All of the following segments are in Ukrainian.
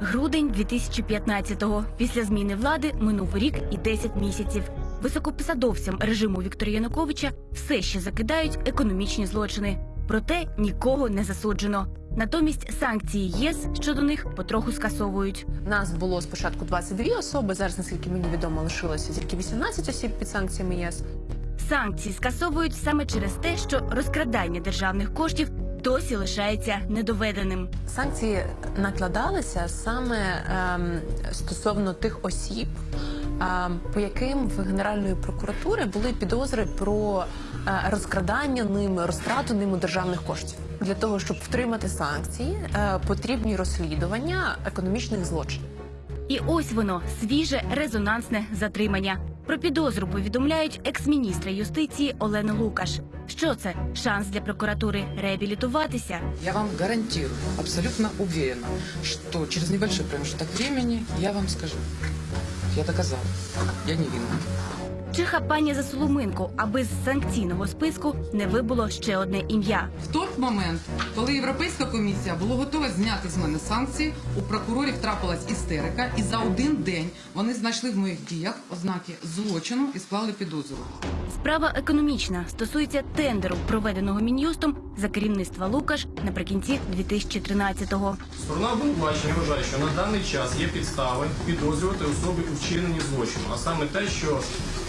Грудень 2015-го. Після зміни влади минув рік і 10 місяців. Високопосадовцям режиму Віктора Януковича все ще закидають економічні злочини. Проте нікого не засуджено. Натомість санкції ЄС щодо них потроху скасовують. Нас було спочатку 22 особи. Зараз, наскільки мені відомо, лишилося тільки 18 осіб під санкціями ЄС. Санкції скасовують саме через те, що розкрадання державних коштів досі лишається недоведеним. Санкції накладалися саме ем, стосовно тих осіб, ем, по яким в Генеральної прокуратури були підозри про е, розкрадання ними, розтрату ними державних коштів. Для того щоб втримати санкції, е, потрібні розслідування економічних злочинів. І ось воно свіже резонансне затримання. Про підозру повідомляють екс-міністра юстиції Олени Лукаш. Що це? Шанс для прокуратури реабілітуватися. Я вам гарантую, абсолютно уверена, що через небольшой проміжок часу я вам скажу. Я доказала, Я невинна. Чи хапання за соломинку, аби з санкційного списку не вибуло ще одне ім'я. В той момент, коли Європейська комісія була готова зняти з мене санкції, у прокурорів трапилась істерика, і за один день вони знайшли в моїх діях ознаки злочину і склали підозру. Справа економічна стосується тендеру, проведеного мін'юстом за керівництва Лукаш наприкінці 2013-го. Сторона обвинувачення вважає, що на даний час є підстави підозрювати особи у вчиненні злочину, а саме те, що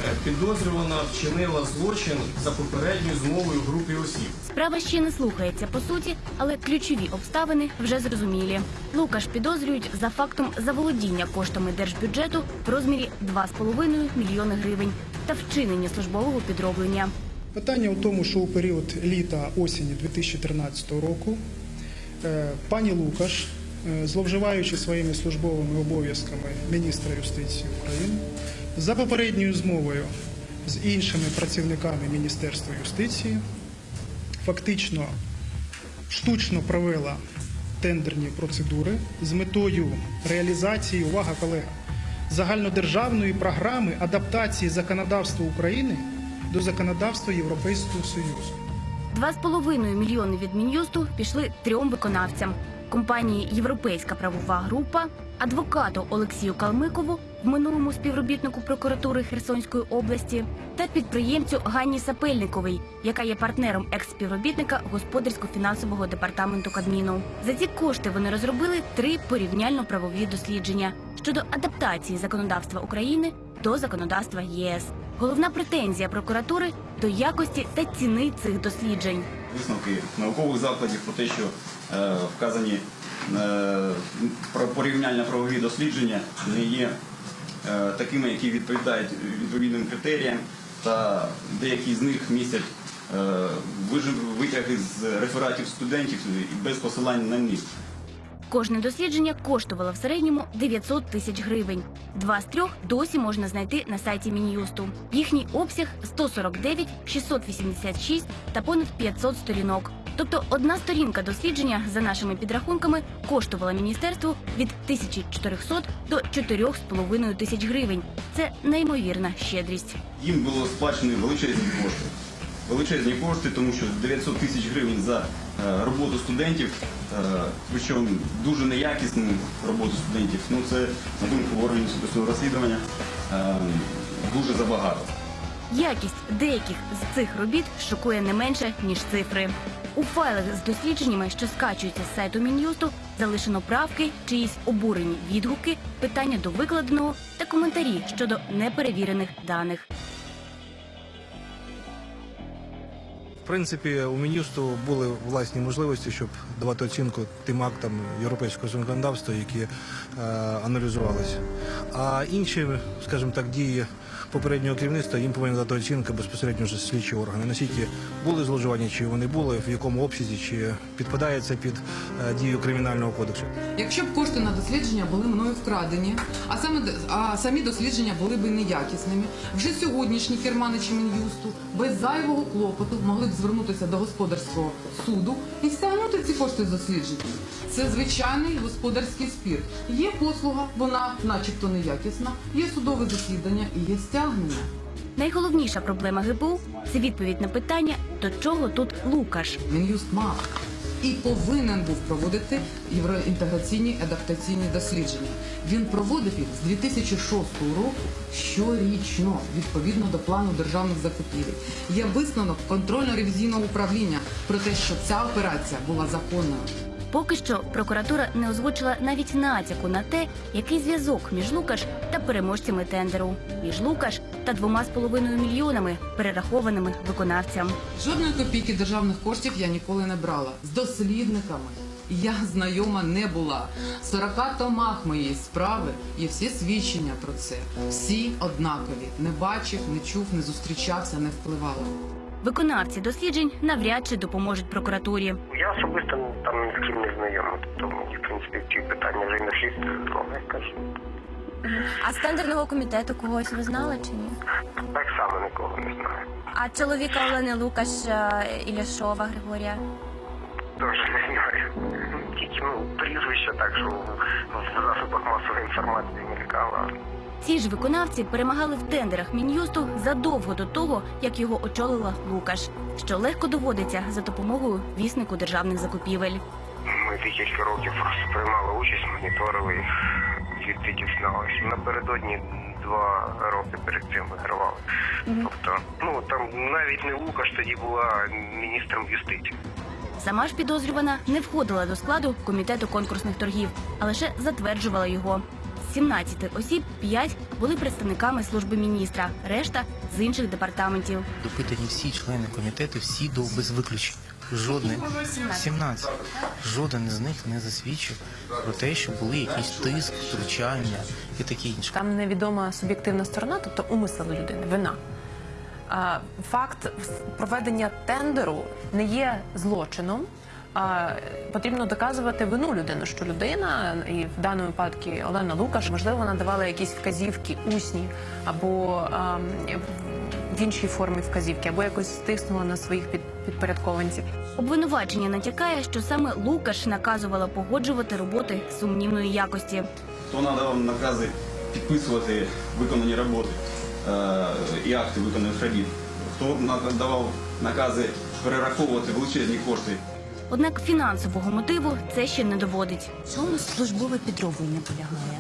е, підозрювана вчинила злочин за попередньою змовою групи осіб. Справа ще не слухається по суті, але ключові обставини вже зрозумілі. Лукаш підозрюють за фактом заволодіння коштами держбюджету в розмірі 2,5 мільйони гривень та вчинення службового підроблення. Питання у тому, що у період літа осені 2013 року е, пані Лукаш, е, зловживаючи своїми службовими обов'язками міністра юстиції України, за попередньою змовою з іншими працівниками Міністерства юстиції, фактично штучно провела тендерні процедури з метою реалізації, увага, колега, загальнодержавної програми адаптації законодавства України до законодавства Європейського Союзу. 2,5 мільйони від Мін'юсту пішли трьом виконавцям: компанії Європейська правова група, адвокату Олексію Калмикову, в минулому співробітнику прокуратури Херсонської області, та підприємцю Ганні Сапельниковій, яка є партнером екс-співробітника господарсько-фінансового департаменту Кабміну. За ці кошти вони розробили три порівняльно-правові дослідження щодо адаптації законодавства України до законодавства єС. Головна претензія прокуратури до якості та ціни цих досліджень. Висновки наукових закладів про те, що е, вказані е, про порівняльно правові дослідження не є е, такими, які відповідають відповідним критеріям, та деякі з них містять витяги з рефератів студентів без посилання на них. Кожне дослідження коштувало в середньому 900 тисяч гривень. Два з трьох досі можна знайти на сайті Мін'юсту. Їхній обсяг 149, 686 та понад 500 сторінок. Тобто одна сторінка дослідження за нашими підрахунками коштувала міністерству від 1400 до 4,5 тисяч гривень. Це неймовірна щедрість. Їм було сплачені величезні кошти. Величезні кошти, тому що 900 тисяч гривень за е, роботу студентів, е, причому дуже неякісну роботу студентів. Ну це на думку органів судового розслідування е, дуже забагато. Якість деяких з цих робіт шокує не менше ніж цифри. У файлах з дослідженнями, що скачуються з сайту Мін'юсту, залишено правки, чиїсь обурені відгуки, питання до викладеного та коментарі щодо неперевірених даних. Принципі, у міністру були власні можливості, щоб давати оцінку тим актам європейського законодавства, які е, аналізувалися. А інші, скажімо так, дії попереднього керівництва їм повинні дати оцінку безпосередньо вже слідчі органи. Наскільки були зловживання, чи вони були, в якому обсязі, чи підпадає це під е, дію кримінального кодексу. Якщо б кошти на дослідження були мною вкрадені, а саме а самі дослідження були б неякісними, вже сьогоднішні керманичі мін'юсту без зайвого клопоту могли б звернутися до господарського суду і стягнути ці кошти з дослідження. Це звичайний господарський спір. Є послуга, вона, начебто, неякісна, є судове засідання і є стягнення. Найголовніша проблема ГПУ це відповідь на питання, до чого тут Лукаш. Мін'юст мав і повинен був проводити євроінтеграційні адаптаційні дослідження. Він проводив їх з 2006 року щорічно, відповідно до плану державних закупівель. Є висновок контрольно-ревізійного управління про те, що ця операція була законною. Поки що прокуратура не озвучила навіть натяку на те, який зв'язок між Лукаш та переможцями тендеру, між Лукаш та двома з половиною мільйонами перерахованими виконавцям. Жодної копійки державних коштів я ніколи не брала. З дослідниками я знайома не була. 40 томах моєї справи є всі свідчення про це. Всі однакові. Не бачив, не чув, не зустрічався, не впливали. Виконавці досліджень навряд чи допоможуть прокуратурі. Я особисто там ні з ким не знайомий, тому мені, в принципі, ці питання вже й на слід я кажу. А з тендерного комітету когось ви знали чи ні? Так само нікого не знаю. А чоловіка Олени Лукаш е, Іляшова Григорія? Теж не знаю. Тільки ну, прізвище так, що в засобах масової інформації не мелькало. Ці ж виконавці перемагали в тендерах мін'юсту задовго до того, як його очолила Лукаш, що легко доводиться за допомогою віснику державних закупівель. Ми декілька років приймали участь, моніторили їх, звідти дізналися. Напередодні два роки перед цим вигравали. Тобто, ну там навіть не Лукаш тоді була міністром юстиції. Сама ж підозрювана не входила до складу комітету конкурсних торгів, а лише затверджувала його. З 17 осіб 5 були представниками служби міністра, решта з інших департаментів. Допитані всі члени комітету, всі до без виключення. Жодний 17. Жоден із них не засвідчив про те, що були якісь тиск, втручання і таке інше. Там невідома суб'єктивна сторона, тобто умисел людини, вина. Факт проведення тендеру не є злочином. А, потрібно доказувати вину людини, що людина, і в даному випадку Олена Лукаш, можливо, вона давала якісь вказівки усні або в іншій формі вказівки, або якось стиснула на своїх під, підпорядкованців. Обвинувачення натякає, що саме Лукаш наказувала погоджувати роботи сумнівної якості. Хто надавав накази підписувати виконані роботи е, і акти виконаних робіт? Хто надавав накази перераховувати величезні кошти Однак фінансового мотиву це ще не доводить. Чому службове підроблення полягає?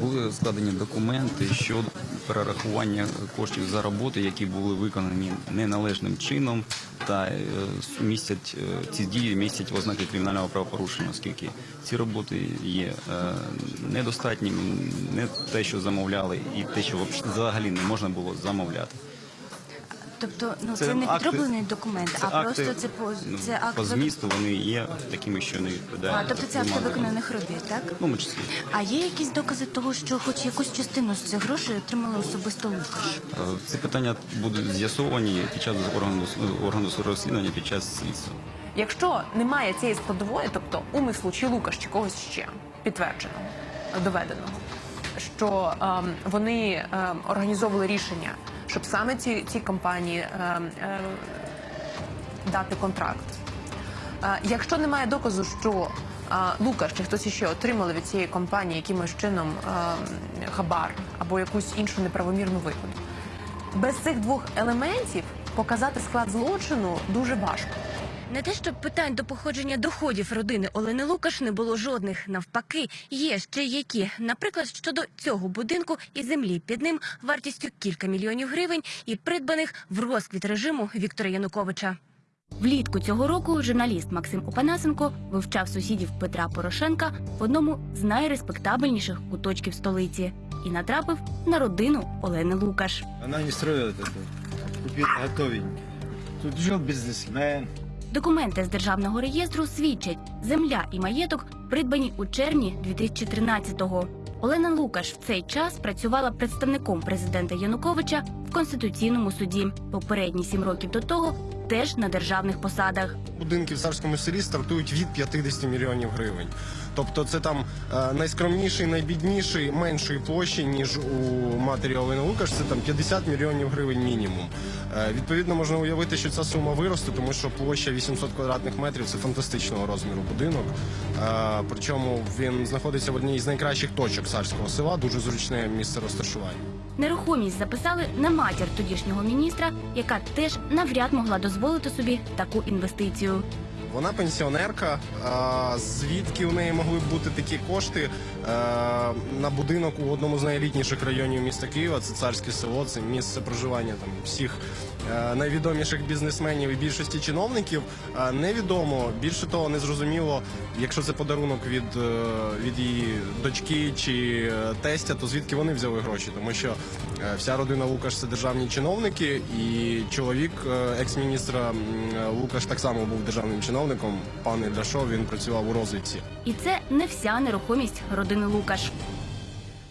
Були складені документи щодо перерахування коштів за роботи, які були виконані неналежним чином, та е, містять е, ці дії містять ознаки кримінального правопорушення, оскільки ці роботи є е, недостатніми, не те, що замовляли, і те, що взагалі не можна було замовляти. Тобто, ну Це це, не акти- підроблений документ, Це а акти, просто це по ну, це акт по змісту вони є такими, що не відповідають. А, тобто це акти виконаних робіт, так? В тому числі. А є якісь докази того, що хоч якусь частину з цих грошей отримали особисто Лукаш? Е, Ці питання будуть з'ясовані під час органу органу розслідування під час слідства. Якщо немає цієї складової, тобто умислу чи лукаш чи когось ще підтвердженого, доведеного, що ем, вони ем, організовували рішення, щоб саме ці, ці компанії е, е, дати контракт. Е, Якщо немає доказу, що е, Лукаш чи хтось ще отримали від цієї компанії якимось чином е, хабар або якусь іншу неправомірну вигоду, без цих двох елементів показати склад злочину дуже важко. Не те, щоб питань до походження доходів родини Олени Лукаш не було жодних. Навпаки, є ще які. Наприклад, щодо цього будинку і землі під ним вартістю кілька мільйонів гривень і придбаних в розквіт режиму Віктора Януковича. Влітку цього року журналіст Максим Опанасенко вивчав сусідів Петра Порошенка в одному з найреспектабельніших куточків столиці і натрапив на родину Олени Лукаш. Она не строила это. Купила готовенький. Тут жил бизнесмен. Документи з державного реєстру свідчать, земля і маєток придбані у червні 2013-го. Олена Лукаш в цей час працювала представником президента Януковича в конституційному суді. Попередні сім років до того теж на державних посадах. Будинки в царському селі стартують від 50 мільйонів гривень. Тобто це там е, найскромніший, найбідніший, меншої площі, ніж у матері Олени Лукаш, це там 50 мільйонів гривень мінімум. Е, відповідно, можна уявити, що ця сума виросте, тому що площа 800 квадратних метрів це фантастичного розміру будинок. Е, причому він знаходиться в одній з найкращих точок царського села, дуже зручне місце розташування. Нерухомість записали на матір тодішнього міністра, яка теж навряд могла дозволити собі таку інвестицію. Вона пенсіонерка. Звідки у неї могли б бути такі кошти е, на будинок у одному з найелітніших районів міста Києва? Це царське село, це місце проживання там всіх найвідоміших бізнесменів і більшості чиновників. Е, невідомо. Більше того, не зрозуміло, якщо це подарунок від, е, від її дочки чи е, тестя, то звідки вони взяли гроші? Тому що е, вся родина Лукаш це державні чиновники, і чоловік е, екс-міністра Лукаш так само був державним чиновником. Пан Ільдашов, він працював у розвідці. І це не вся нерухомість родини Лукаш.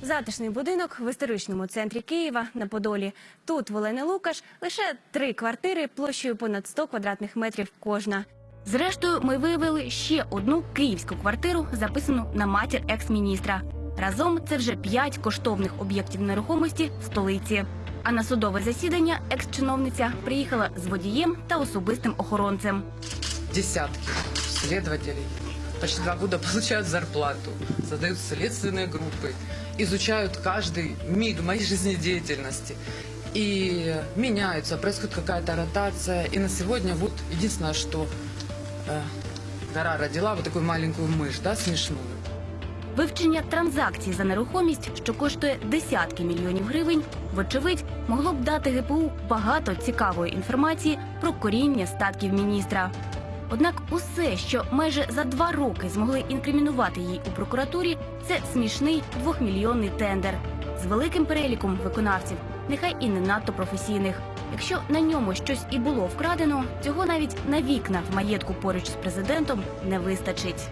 Затишний будинок в історичному центрі Києва на Подолі. Тут в Олени Лукаш лише три квартири площею понад 100 квадратних метрів кожна. Зрештою, ми виявили ще одну київську квартиру, записану на матір екс-міністра. Разом це вже п'ять коштовних об'єктів нерухомості в столиці. А на судове засідання екс-чиновниця приїхала з водієм та особистим охоронцем. Десятки следователей почти два года получают зарплату, создают следственные группы, изучают каждый миг моей жизнедеятельности. И меняются, происходит какая-то ротация. И на сегодня вот единственное, что э, гора родила вот такую маленькую мышь, да, смешную. Вивчення транзакцій за нерухомість, що коштує десятки мільйонів гривень, вочевидь, могло б дати ГПУ багато цікавої інформації про коріння статків міністра. Однак усе, що майже за два роки змогли інкримінувати їй у прокуратурі, це смішний двохмільйонний тендер з великим переліком виконавців, нехай і не надто професійних. Якщо на ньому щось і було вкрадено, цього навіть на вікна в маєтку поруч з президентом не вистачить.